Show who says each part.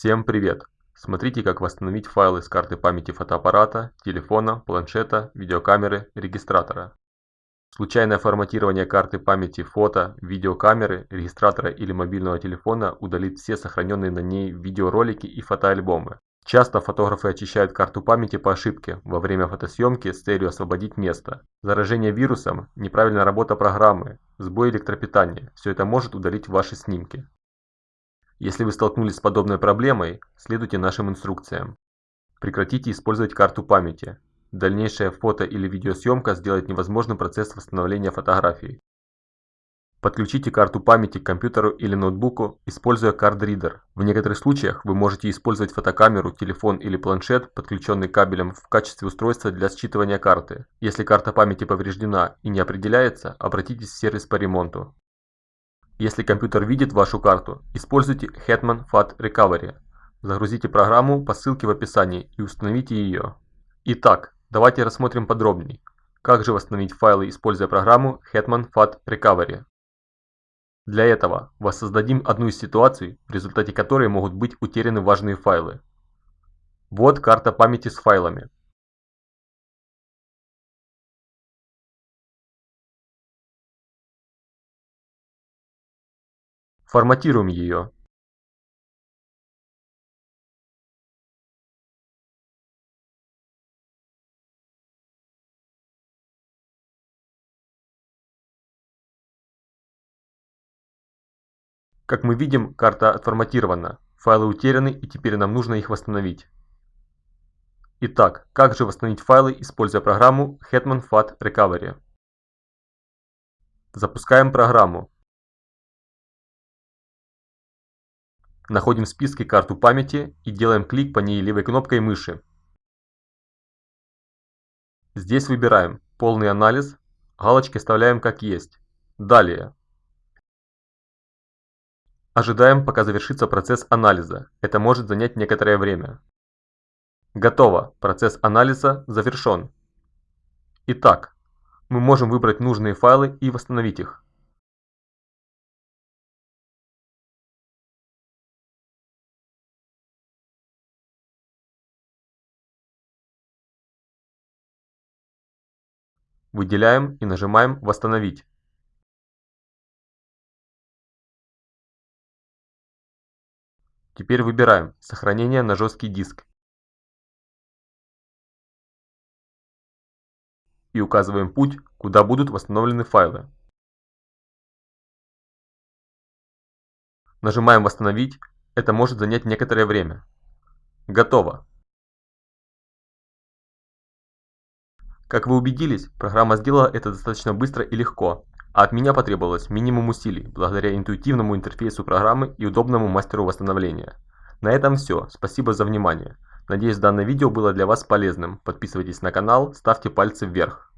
Speaker 1: Всем привет! Смотрите как восстановить файлы с карты памяти фотоаппарата, телефона, планшета, видеокамеры, регистратора. Случайное форматирование карты памяти фото, видеокамеры, регистратора или мобильного телефона удалит все сохраненные на ней видеоролики и фотоальбомы. Часто фотографы очищают карту памяти по ошибке во время фотосъемки с целью освободить место. Заражение вирусом, неправильная работа программы, сбой электропитания – все это может удалить ваши снимки. Если вы столкнулись с подобной проблемой, следуйте нашим инструкциям. Прекратите использовать карту памяти. Дальнейшая фото- или видеосъемка сделает невозможным процесс восстановления фотографий. Подключите карту памяти к компьютеру или ноутбуку, используя кардридер. В некоторых случаях вы можете использовать фотокамеру, телефон или планшет, подключенный кабелем, в качестве устройства для считывания карты. Если карта памяти повреждена и не определяется, обратитесь в сервис по ремонту. Если компьютер видит вашу карту, используйте Hetman FAT Recovery. Загрузите программу по ссылке в описании и установите ее. Итак, давайте рассмотрим подробнее, как же восстановить файлы, используя программу Hetman FAT Recovery. Для этого воссоздадим одну из ситуаций, в результате которой могут быть утеряны важные файлы. Вот карта памяти с файлами. Форматируем ее. Как мы видим, карта отформатирована, файлы утеряны и теперь нам нужно их восстановить. Итак, как же восстановить файлы, используя программу Hetman FAT Recovery? Запускаем программу. Находим в списке карту памяти и делаем клик по ней левой кнопкой мыши. Здесь выбираем «Полный анализ», галочки оставляем как есть. Далее. Ожидаем, пока завершится процесс анализа. Это может занять некоторое время. Готово. Процесс анализа завершен. Итак, мы можем выбрать нужные файлы и восстановить их. Выделяем и нажимаем «Восстановить». Теперь выбираем «Сохранение на жесткий диск» и указываем путь, куда будут восстановлены файлы. Нажимаем «Восстановить», это может занять некоторое время. Готово. Как вы убедились, программа сделала это достаточно быстро и легко, а от меня потребовалось минимум усилий, благодаря интуитивному интерфейсу программы и удобному мастеру восстановления. На этом все, спасибо за внимание. Надеюсь данное видео было для вас полезным, подписывайтесь на канал, ставьте пальцы вверх.